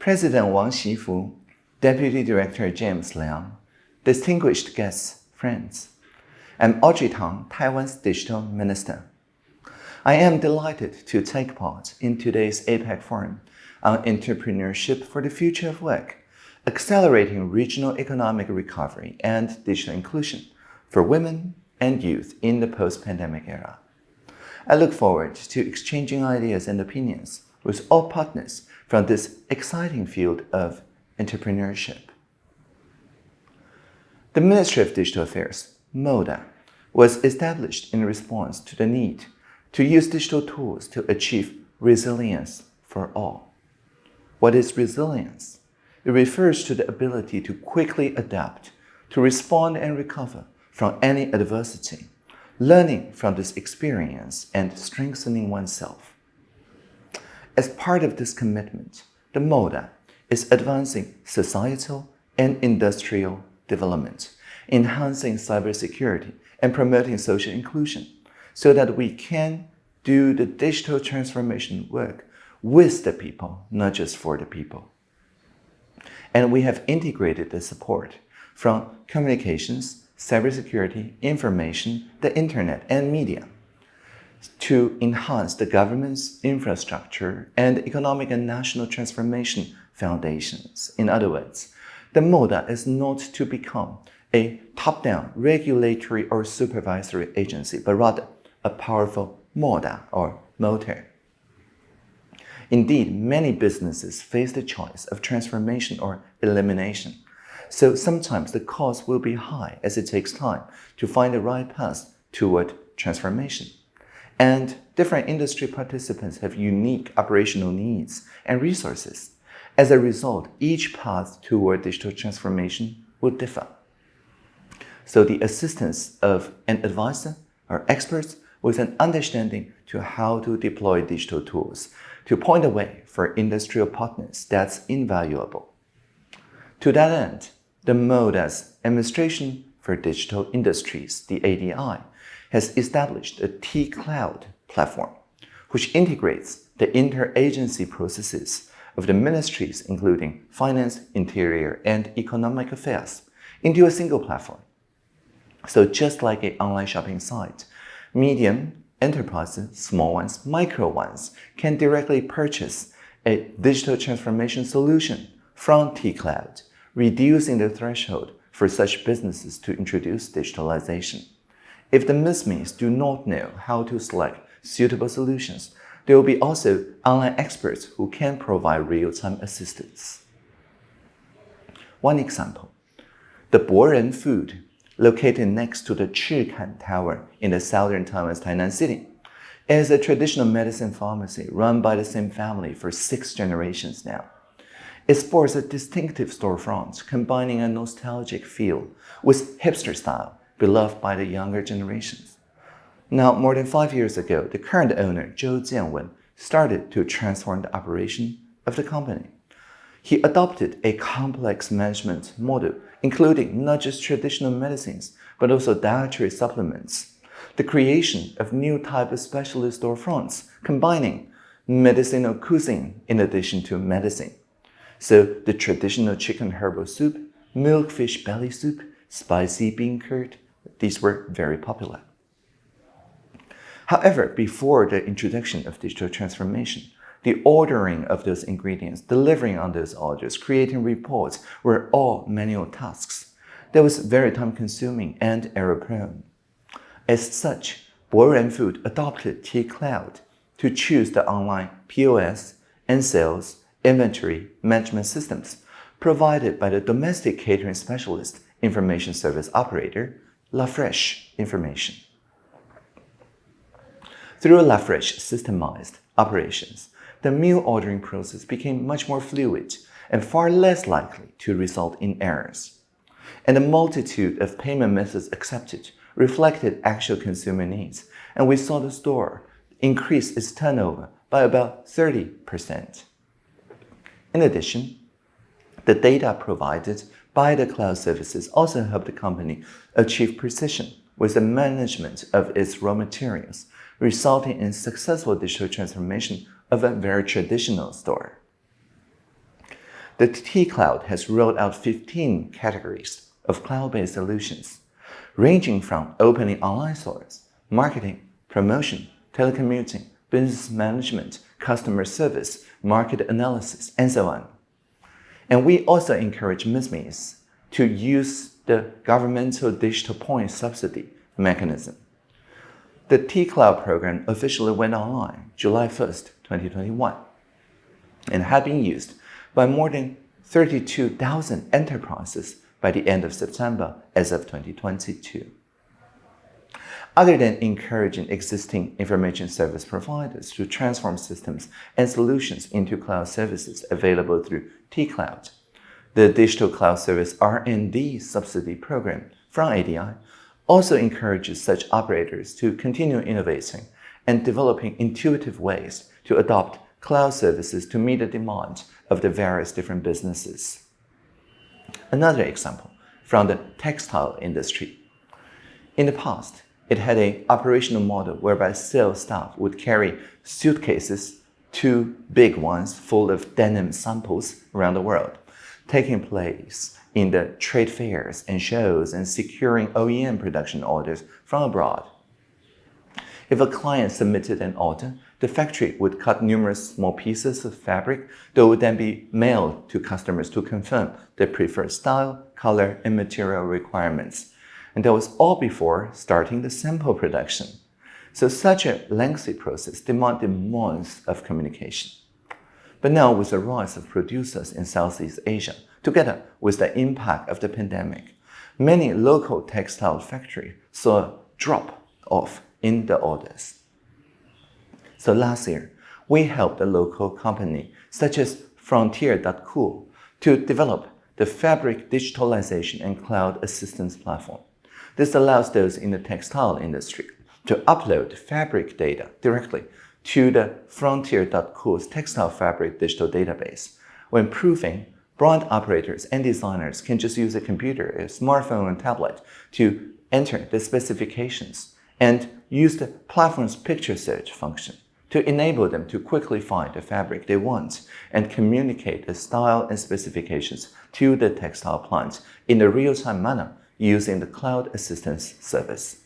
President Wang Xifu, Deputy Director James Liang, distinguished guests, friends. I'm Audrey Tang, Taiwan's Digital Minister. I am delighted to take part in today's APEC Forum on Entrepreneurship for the Future of Work, accelerating regional economic recovery and digital inclusion for women and youth in the post-pandemic era. I look forward to exchanging ideas and opinions with all partners from this exciting field of entrepreneurship. The Ministry of Digital Affairs, MODA, was established in response to the need to use digital tools to achieve resilience for all. What is resilience? It refers to the ability to quickly adapt, to respond and recover from any adversity, learning from this experience and strengthening oneself. As part of this commitment, the MODA is advancing societal and industrial development, enhancing cybersecurity, and promoting social inclusion so that we can do the digital transformation work with the people, not just for the people. And we have integrated the support from communications, cybersecurity, information, the internet, and media to enhance the government's infrastructure and economic and national transformation foundations. In other words, the MODA is not to become a top-down regulatory or supervisory agency, but rather a powerful motor or motor. Indeed, many businesses face the choice of transformation or elimination. So sometimes the cost will be high as it takes time to find the right path toward transformation. And different industry participants have unique operational needs and resources. As a result, each path toward digital transformation will differ. So the assistance of an advisor or experts with an understanding to how to deploy digital tools to point the way for industrial partners that's invaluable. To that end, the MODA's Administration for Digital Industries, the ADI, has established a T-Cloud platform, which integrates the interagency processes of the ministries including Finance, Interior, and Economic Affairs into a single platform. So just like an online shopping site, medium enterprises, small ones, micro ones, can directly purchase a digital transformation solution from T-Cloud, reducing the threshold for such businesses to introduce digitalization. If the MSMEs do not know how to select suitable solutions, there will be also online experts who can provide real-time assistance. One example, the Boren Food located next to the Chikan Tower in the southern Taiwan's Tainan City. is a traditional medicine pharmacy run by the same family for six generations now. It sports a distinctive storefront, combining a nostalgic feel with hipster style beloved by the younger generations. Now, more than five years ago, the current owner, Zhou Jianwen, started to transform the operation of the company. He adopted a complex management model, including not just traditional medicines, but also dietary supplements. The creation of new type of specialist storefronts, combining medicinal cuisine in addition to medicine. So the traditional chicken herbal soup, milkfish belly soup, spicy bean curd, these were very popular. However, before the introduction of digital transformation, the ordering of those ingredients, delivering on those orders, creating reports were all manual tasks. That was very time-consuming and error-prone. As such, Boren Food adopted T-Cloud to choose the online POS and sales inventory management systems provided by the domestic catering specialist information service operator, LaFresh Information. Through LaFresh systemized operations, the meal ordering process became much more fluid and far less likely to result in errors. And the multitude of payment methods accepted reflected actual consumer needs, and we saw the store increase its turnover by about 30%. In addition, the data provided by the cloud services also helped the company achieve precision with the management of its raw materials, resulting in successful digital transformation of a very traditional store. the T-Cloud has rolled out 15 categories of cloud-based solutions, ranging from opening online stores, marketing, promotion, telecommuting, business management, customer service, market analysis, and so on. And we also encourage MSMEs to use the governmental digital point subsidy mechanism. The T-Cloud program officially went online July 1st, 2021, and had been used by more than 32,000 enterprises by the end of September as of 2022. Other than encouraging existing information service providers to transform systems and solutions into cloud services available through T-Cloud, the Digital Cloud Service R&D subsidy program from ADI also encourages such operators to continue innovating and developing intuitive ways to adopt cloud services to meet the demand of the various different businesses. Another example from the textile industry. In the past, it had an operational model whereby sales staff would carry suitcases, two big ones full of denim samples around the world, taking place in the trade fairs and shows and securing OEM production orders from abroad. If a client submitted an order, the factory would cut numerous small pieces of fabric that would then be mailed to customers to confirm their preferred style, color, and material requirements. And that was all before starting the sample production. So such a lengthy process demanded months of communication. But now with the rise of producers in Southeast Asia, together with the impact of the pandemic, many local textile factories saw a drop off in the orders. So last year, we helped a local company such as Frontier.cool to develop the Fabric Digitalization and Cloud Assistance Platform. This allows those in the textile industry to upload fabric data directly to the Frontier.cool's textile fabric digital database. When proving, brand operators and designers can just use a computer, a smartphone, and tablet to enter the specifications and use the platform's picture search function to enable them to quickly find the fabric they want and communicate the style and specifications to the textile plant in a real-time manner using the Cloud Assistance Service.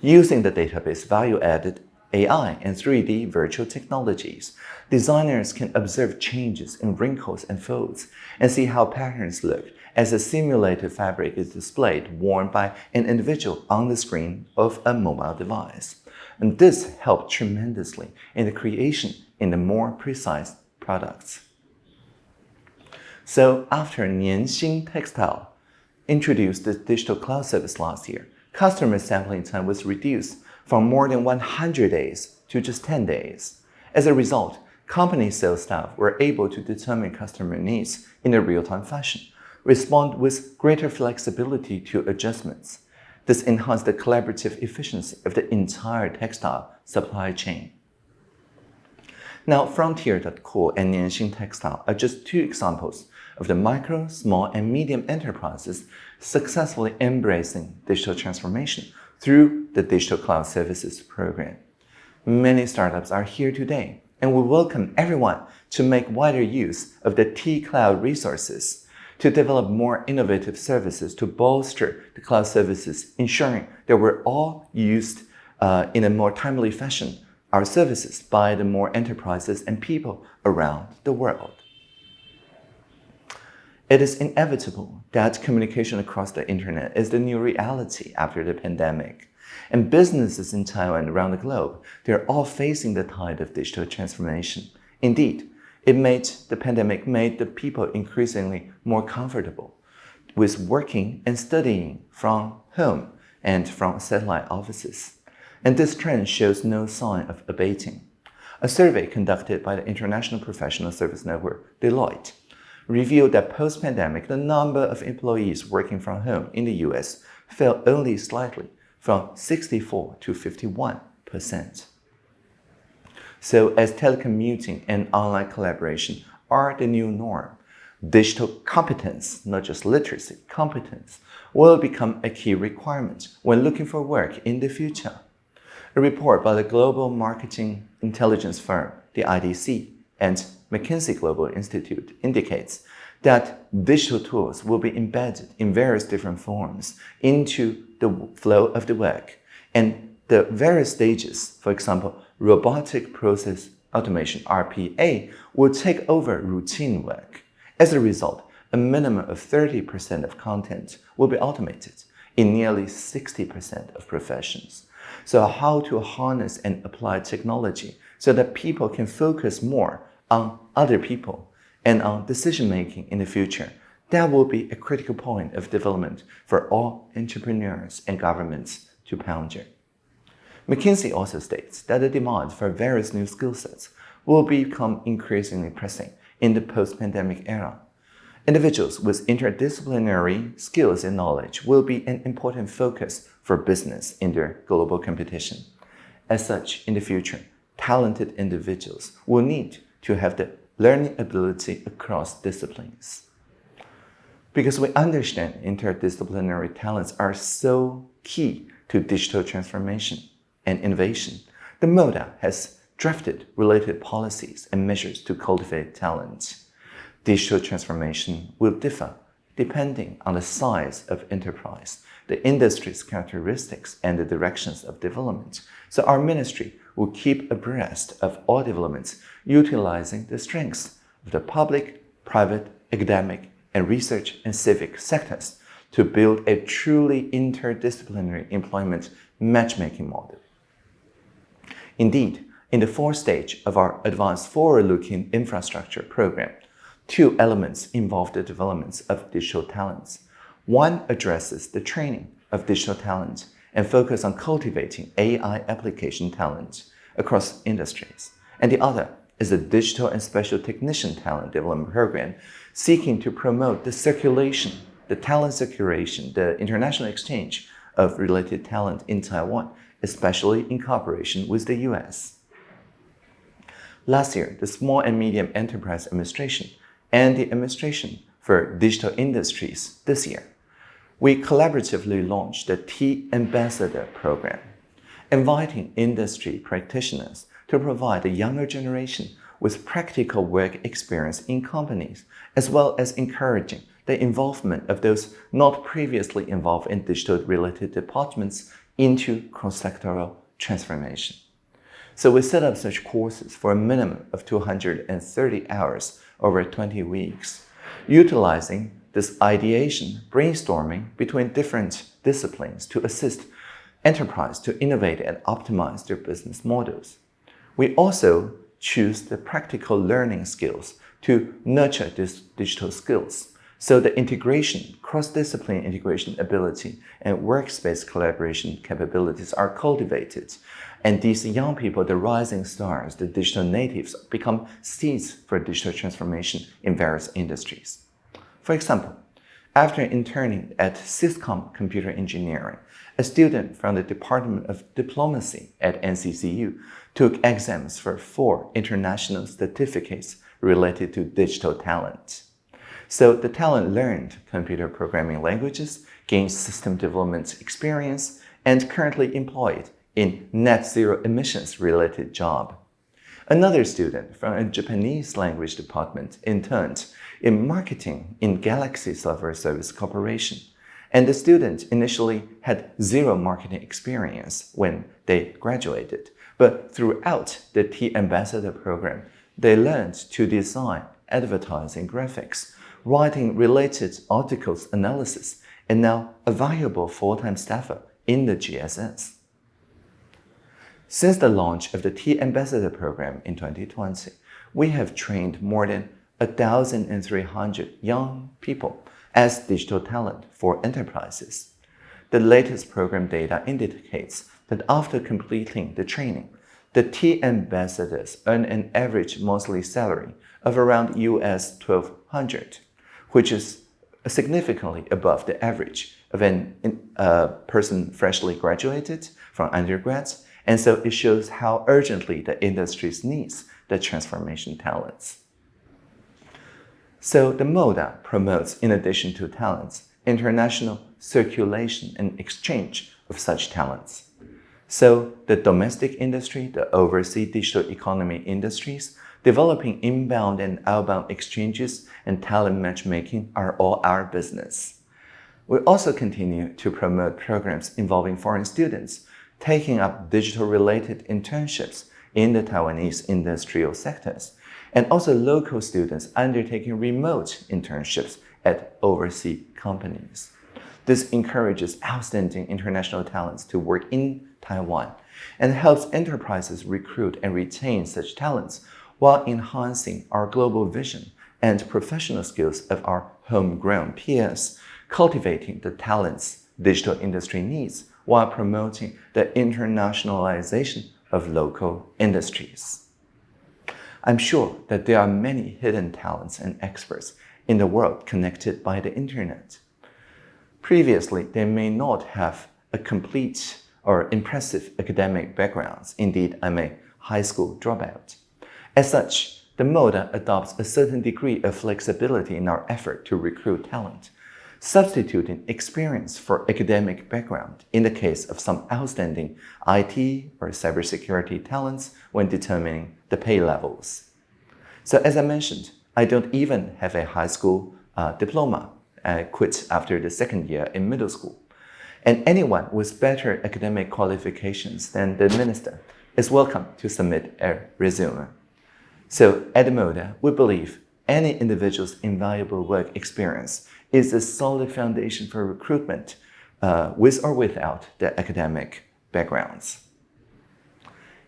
Using the database value-added AI and 3D virtual technologies, designers can observe changes in wrinkles and folds and see how patterns look as a simulated fabric is displayed worn by an individual on the screen of a mobile device. And this helped tremendously in the creation in the more precise products. So after Nien Hsing Textile introduced the digital cloud service last year, customer sampling time was reduced from more than 100 days to just 10 days. As a result, company sales staff were able to determine customer needs in a real-time fashion, respond with greater flexibility to adjustments, this enhanced the collaborative efficiency of the entire textile supply chain. Now, Frontier.cool and Nien Hsing Textile are just two examples of the micro, small, and medium enterprises successfully embracing digital transformation through the Digital Cloud Services program. Many startups are here today, and we welcome everyone to make wider use of the T-Cloud resources to develop more innovative services to bolster the cloud services, ensuring that we're all used uh, in a more timely fashion our services by the more enterprises and people around the world. It is inevitable that communication across the internet is the new reality after the pandemic. And businesses in Taiwan and around the globe, they're all facing the tide of digital transformation. Indeed, it made the pandemic made the people increasingly more comfortable with working and studying from home and from satellite offices. And this trend shows no sign of abating. A survey conducted by the International Professional Service Network, Deloitte, revealed that post-pandemic, the number of employees working from home in the US fell only slightly from 64 to 51 percent. So as telecommuting and online collaboration are the new norm, digital competence, not just literacy, competence, will become a key requirement when looking for work in the future. A report by the global marketing intelligence firm, the IDC, and McKinsey Global Institute indicates that digital tools will be embedded in various different forms into the flow of the work. And the various stages, for example, robotic process automation, RPA, will take over routine work. As a result, a minimum of 30% of content will be automated in nearly 60% of professions. So how to harness and apply technology so that people can focus more on other people and on decision making in the future. That will be a critical point of development for all entrepreneurs and governments to ponder. McKinsey also states that the demand for various new skill sets will become increasingly pressing in the post-pandemic era. Individuals with interdisciplinary skills and knowledge will be an important focus for business in their global competition. As such, in the future, talented individuals will need to have the learning ability across disciplines. Because we understand interdisciplinary talents are so key to digital transformation and innovation, the MODA has drafted related policies and measures to cultivate talent. Digital transformation will differ depending on the size of enterprise, the industry's characteristics, and the directions of development. So our ministry will keep abreast of all developments, utilizing the strengths of the public, private, academic, and research and civic sectors to build a truly interdisciplinary employment matchmaking model. Indeed, in the fourth stage of our Advanced Forward-Looking Infrastructure program, two elements involve the development of digital talents. One addresses the training of digital talent and focus on cultivating AI application talent across industries. And the other is a digital and special technician talent development program seeking to promote the circulation, the talent circulation, the international exchange of related talent in Taiwan especially in cooperation with the US. Last year, the Small and Medium Enterprise Administration and the Administration for Digital Industries this year, we collaboratively launched the T-Ambassador program, inviting industry practitioners to provide the younger generation with practical work experience in companies, as well as encouraging the involvement of those not previously involved in digital-related departments into cross-sectoral transformation. So we set up such courses for a minimum of 230 hours over 20 weeks, utilizing this ideation, brainstorming between different disciplines to assist enterprise to innovate and optimize their business models. We also choose the practical learning skills to nurture these digital skills so the integration, cross-discipline integration ability and workspace collaboration capabilities are cultivated. And these young people, the rising stars, the digital natives, become seeds for digital transformation in various industries. For example, after interning at Syscom Computer Engineering, a student from the Department of Diplomacy at NCCU took exams for four international certificates related to digital talent. So the talent learned computer programming languages, gained system development experience, and currently employed in net zero emissions related job. Another student from a Japanese language department interned in marketing in Galaxy Software Service Corporation. And the student initially had zero marketing experience when they graduated. But throughout the T-Ambassador program, they learned to design advertising graphics, writing related articles analysis, and now a valuable full-time staffer in the GSS. Since the launch of the T-Ambassador program in 2020, we have trained more than 1,300 young people as digital talent for enterprises. The latest program data indicates that after completing the training, the T-Ambassadors earn an average monthly salary of around US 1200 which is significantly above the average of a uh, person freshly graduated from undergrads. And so it shows how urgently the industry needs the transformation talents. So the MODA promotes, in addition to talents, international circulation and exchange of such talents. So the domestic industry, the overseas digital economy industries, developing inbound and outbound exchanges, and talent matchmaking are all our business. We also continue to promote programs involving foreign students, taking up digital-related internships in the Taiwanese industrial sectors, and also local students undertaking remote internships at overseas companies. This encourages outstanding international talents to work in Taiwan and helps enterprises recruit and retain such talents while enhancing our global vision and professional skills of our homegrown peers, cultivating the talents digital industry needs while promoting the internationalization of local industries. I'm sure that there are many hidden talents and experts in the world connected by the internet. Previously, they may not have a complete or impressive academic backgrounds. Indeed, I'm a high school dropout. As such, the MODA adopts a certain degree of flexibility in our effort to recruit talent, substituting experience for academic background in the case of some outstanding IT or cybersecurity talents when determining the pay levels. So as I mentioned, I don't even have a high school uh, diploma. I quit after the second year in middle school. And anyone with better academic qualifications than the minister is welcome to submit a resume. So at the MODA, we believe any individual's invaluable work experience is a solid foundation for recruitment uh, with or without the academic backgrounds.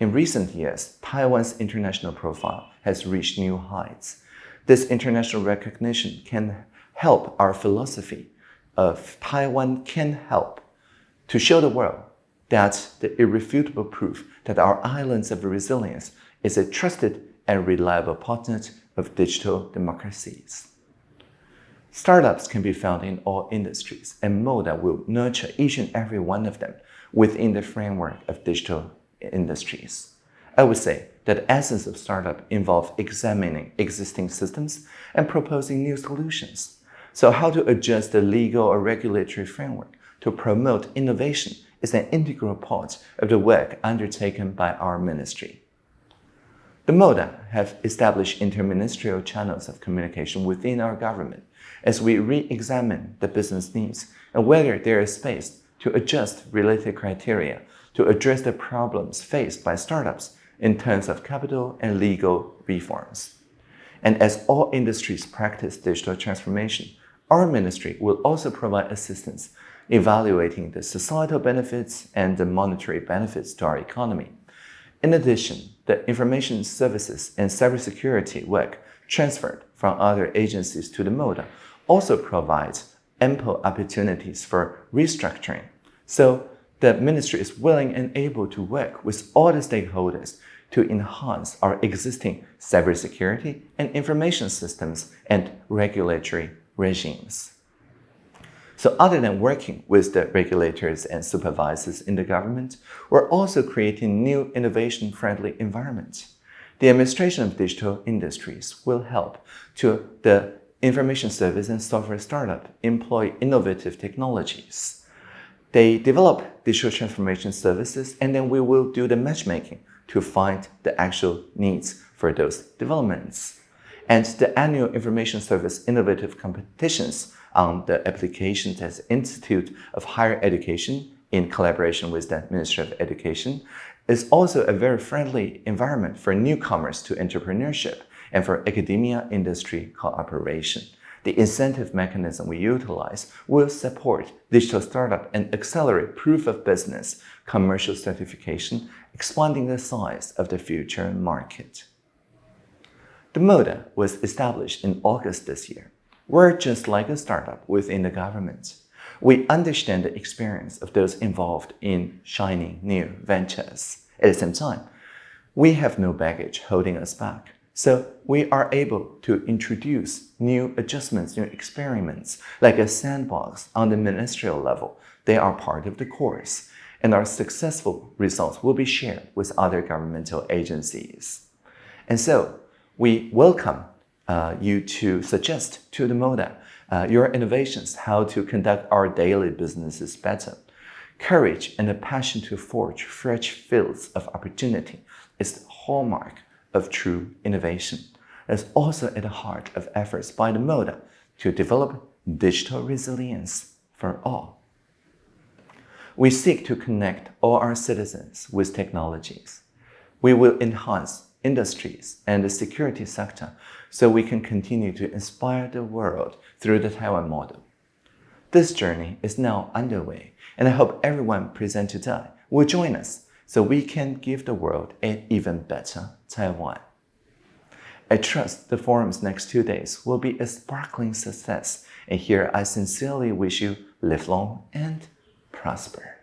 In recent years, Taiwan's international profile has reached new heights. This international recognition can help our philosophy of Taiwan can help to show the world that the irrefutable proof that our islands of resilience is a trusted and reliable partner of digital democracies. Startups can be found in all industries, and MODA will nurture each and every one of them within the framework of digital industries. I would say that the essence of startup involves examining existing systems and proposing new solutions. So how to adjust the legal or regulatory framework to promote innovation is an integral part of the work undertaken by our ministry. The MODA have established interministerial channels of communication within our government as we re-examine the business needs and whether there is space to adjust related criteria to address the problems faced by startups in terms of capital and legal reforms. And as all industries practice digital transformation, our ministry will also provide assistance evaluating the societal benefits and the monetary benefits to our economy. In addition, the information services and cybersecurity work transferred from other agencies to the MODA also provides ample opportunities for restructuring. So the ministry is willing and able to work with all the stakeholders to enhance our existing cybersecurity and information systems and regulatory regimes. So other than working with the regulators and supervisors in the government, we're also creating new innovation-friendly environments. The administration of digital industries will help to the information service and software startup employ innovative technologies. They develop digital transformation services and then we will do the matchmaking to find the actual needs for those developments. And the annual information service innovative competitions on the application as Institute of Higher Education in collaboration with the Ministry of Education is also a very friendly environment for newcomers to entrepreneurship and for academia-industry cooperation. The incentive mechanism we utilize will support digital startup and accelerate proof of business, commercial certification, expanding the size of the future market. The MODA was established in August this year. We're just like a startup within the government. We understand the experience of those involved in shining new ventures. At the same time, we have no baggage holding us back. So we are able to introduce new adjustments, new experiments, like a sandbox on the ministerial level. They are part of the course, and our successful results will be shared with other governmental agencies. And so we welcome uh, you to suggest to the MODA uh, your innovations, how to conduct our daily businesses better. Courage and a passion to forge fresh fields of opportunity is the hallmark of true innovation. It's also at the heart of efforts by the MODA to develop digital resilience for all. We seek to connect all our citizens with technologies. We will enhance industries and the security sector so we can continue to inspire the world through the Taiwan model. This journey is now underway, and I hope everyone present today will join us so we can give the world an even better Taiwan. I trust the forum's next two days will be a sparkling success, and here I sincerely wish you live long and prosper.